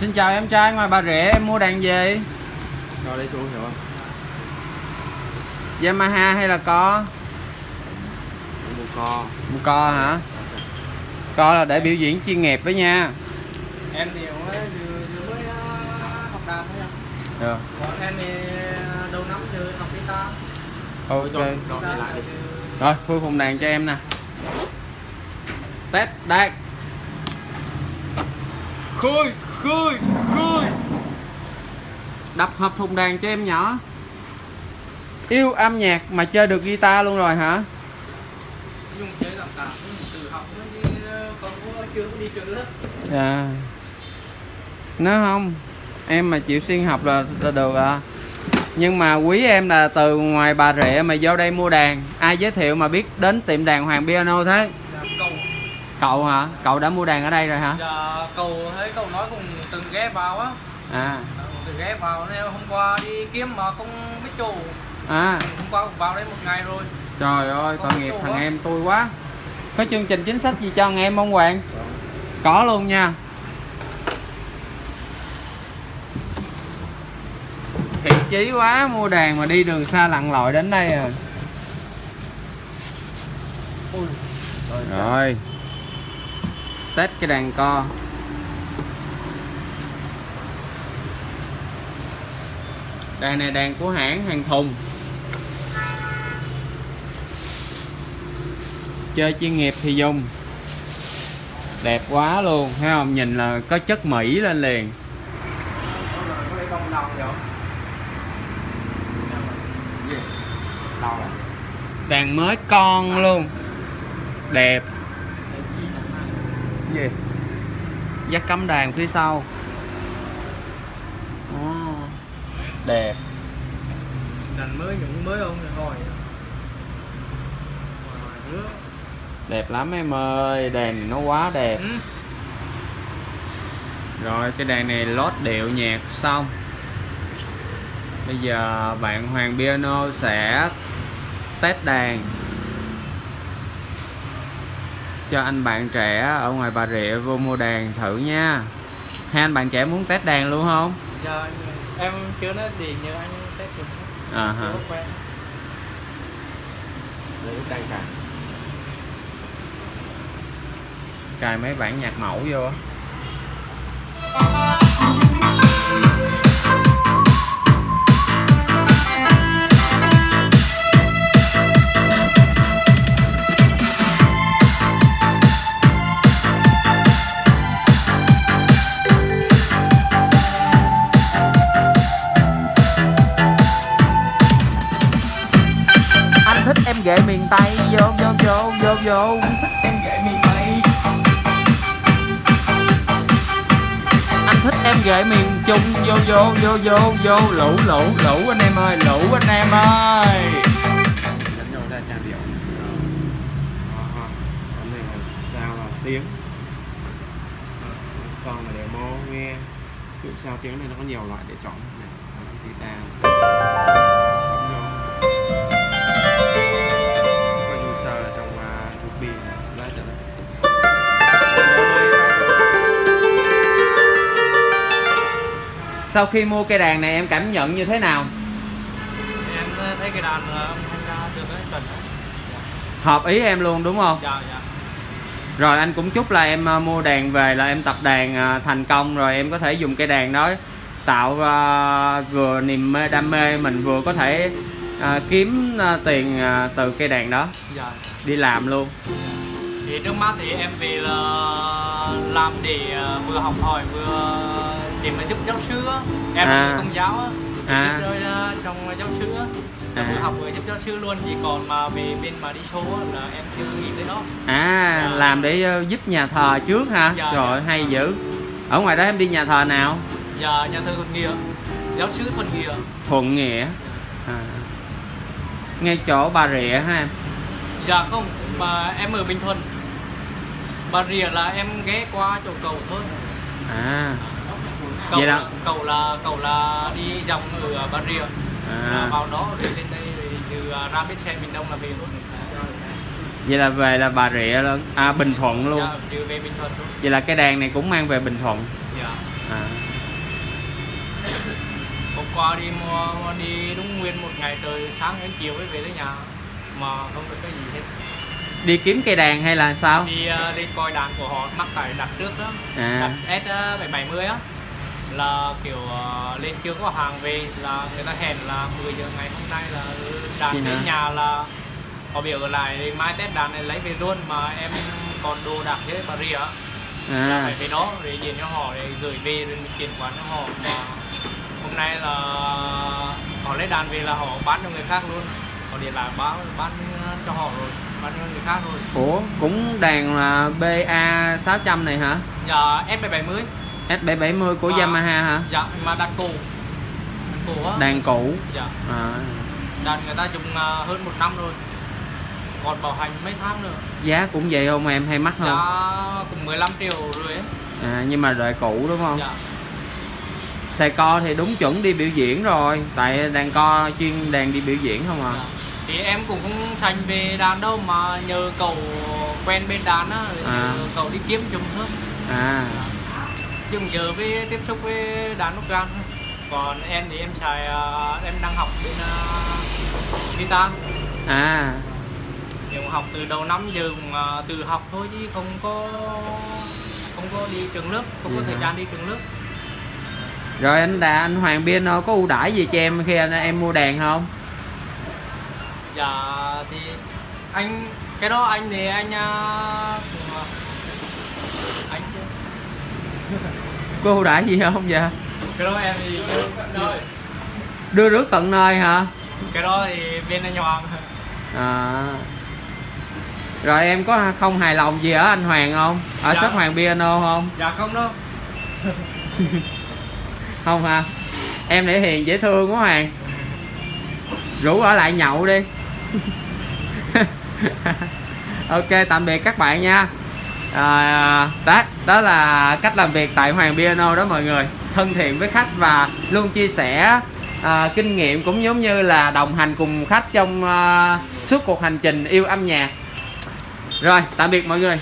Xin chào em trai ngoài Bà Rịa em mua đàn gì? Cho lấy xuống hiểu không? Yamaha hay là co? Mua co Mua co hả? Co là để biểu diễn chuyên nghiệp với nha em thì mới vừa, vừa mới ờ, học đàn thôi ạ. Được còn em thì ờ, đầu năm giờ học guitar Ok đi đi Rồi khui phùng đàn cho em nè Test đàn Khui Khui Khui Đập hợp thùng đàn cho em nhỏ. Yêu âm nhạc mà chơi được guitar luôn rồi hả? dùng chơi làm cả từ học mới đi ờ, còn có chưa có đi trường lớp. Dạ. Nói không Em mà chịu xuyên học là, là được à Nhưng mà quý em là từ ngoài Bà Rịa mà vô đây mua đàn. Ai giới thiệu mà biết đến tiệm đàn Hoàng Piano thế Cậu hả? Cậu đã mua đàn ở đây rồi hả? giờ cầu thấy cầu nói cùng từng ghé vào á. À. Từng ghé vào nên hôm qua đi kiếm mà không biết chủ À. Hôm qua cũng vào đây một ngày rồi. Trời ơi tội nghiệp thằng á. em tôi quá. Có chương trình chính sách gì cho thằng em không Hoàng? Có luôn nha. Thiện chí quá mua đàn mà đi đường xa lặn lội đến đây à. Ui, Rồi Test cái đàn co. Đàn này đàn của hãng hàng thùng. Chơi chuyên nghiệp thì dùng. Đẹp quá luôn, Thấy không? Nhìn là có chất Mỹ lên liền. Đàn mới con luôn. Đẹp gì? Dắt cắm đàn phía sau. Ồ, đẹp. Đàn mới những mới không nước. đẹp lắm em ơi này nó quá đẹp. Ừ. rồi cái đàn này lót điệu nhạc xong. Bây giờ bạn Hoàng Piano sẽ test đàn cho anh bạn trẻ ở ngoài Bà Rịa vô mua đàn thử nha. Hai anh bạn trẻ muốn test đàn luôn không? Giờ em chưa nói gì nhờ anh test được. À chưa quen. Lấy đăng cả cài mấy bản nhạc mẫu vô á ghệ miền tây vô vô vô vô vô. Em kể miền tây. Anh thích em ghệ miền trung vô vô vô vô vô. Lũ lũ lũ anh em ơi lũ anh em ơi. Dẫn nhau ra trang điệu Đó. Vấn đề là sao là tiếng. Son là đều mô nghe. Dụ sao tiếng này nó có nhiều loại để chọn. Này Guitar sau khi mua cây đàn này em cảm nhận như thế nào? Em thấy cái đàn là gia được cái đó. Hợp ý em luôn đúng không? Dạ dạ. Rồi anh cũng chúc là em à, mua đàn về là em tập đàn thành công rồi em có thể dùng cây đàn đó tạo vừa niềm mê đam mê mình vừa có thể kiếm tiền từ cây đàn đó. Dạ. Đi làm luôn. Thì trước mắt thì em về là làm để ờ, vừa học hỏi vừa để mà giúp giáo sư á. Em À. công giáo á. À. ờ, trong giáo sư á. À. vừa học vừa giúp giáo sư luôn chỉ còn mà về bên mà đi show á là em chưa nghĩ tới đó à Dạ. làm để ờ, giúp nhà thờ trước hả? Dạ, rồi dạ. hay dữ. Ở ngoài đó em đi nhà thờ nào? Giờ nhà thơ thuận nghĩa. Giáo sư thuận nghĩa. Thuận nghĩa. À. ngay chỗ bà rịa ha em? Dạ không mà em ở bình thuận. Bà rịa là em ghé qua chỗ cầu thôi. À cầu Vậy đó. là, cầu là cầu là đi dòng ở bà rịa. Là à vào đó rồi lên đây rồi từ à, ra bến xe miền đông là về luôn. Vậy là về là bà rịa luôn à bình thuận luôn. Dạ, về bình thuận luôn. Vậy là cái đàn này cũng mang về bình thuận. Dạ. À. hôm qua đi mua đi đúng nguyên một ngày trời sáng đến chiều mới về tới nhà. Mà không được cái gì hết. Đi kiếm cây đàn hay là sao? Đi ờ, đi coi đàn của họ mắc tại đặt trước đó. À. Đặt S ờ, 770 á là kiểu ờ, lên chưa có hàng về là người ta hẹn là 10 giờ ngày hôm nay là đàn đến nhà là họ biểu lại mai test đàn này lấy về luôn mà em còn đồ đạc với bà rịa à. Phải về đó để diện cho họ để gửi về rồi mình chuyển khoản cho họ. Mà hôm nay là họ lấy đàn về là họ bán cho người khác luôn. Họ điện lại báo bán cho họ rồi bán cho người khác rồi ủa cũng đàn là BA 600 này hả? Giờ S770 S770 của À. Yamaha hả? dạ mà đàn cũ. Đàn cũ á. Đàn cũ. Dạ. À. đàn người ta dùng à, hơn một năm rồi. Còn bảo hành mấy tháng nữa. Giá cũng vậy không em? Hay mắc giá không cũng 15 triệu rồi ấy à, nhưng mà loại cũ đúng không? Dạ. Xài co thì đúng chuẩn đi biểu diễn rồi. Tại đàn co chuyên đàn đi biểu diễn không à? Dạ. thì em cũng không thành về đàn đâu mà nhờ cậu quen bên đàn á À. nhờ cậu đi kiếm dùng thôi. À. Chứ bây giờ với tiếp xúc với đàn nút gan còn em thì em xài à, em đang học bên uh, guitar. À. Mà học từ đầu năm giờ cũng à, tự học thôi chứ không có không có đi trường lớp không có Vậy thời hả? gian đi trường lớp. Rồi anh đà anh Hoàng Piano có ưu đãi gì cho em khi anh em mua đàn không? Dạ thì anh cái đó anh thì anh à, cũng, à, anh có ưu đãi gì không vậy? Cái đó em thì đưa rước tận nơi hả? Cái đó thì bên anh Hoàng. À. Rồi em có không hài lòng gì ở anh Hoàng không? Ở Dạ. shop Hoàng Piano không? Dạ không đâu. Không hả? Em để hiền dễ thương quá Hoàng. Rủ ở lại nhậu đi. Ok tạm biệt các bạn nha à, đó đó là cách làm việc tại Hoàng Piano đó mọi người. Thân thiện với khách và luôn chia sẻ à, kinh nghiệm cũng giống như là đồng hành cùng khách trong à, suốt cuộc hành trình yêu âm nhạc. Rồi tạm biệt mọi người.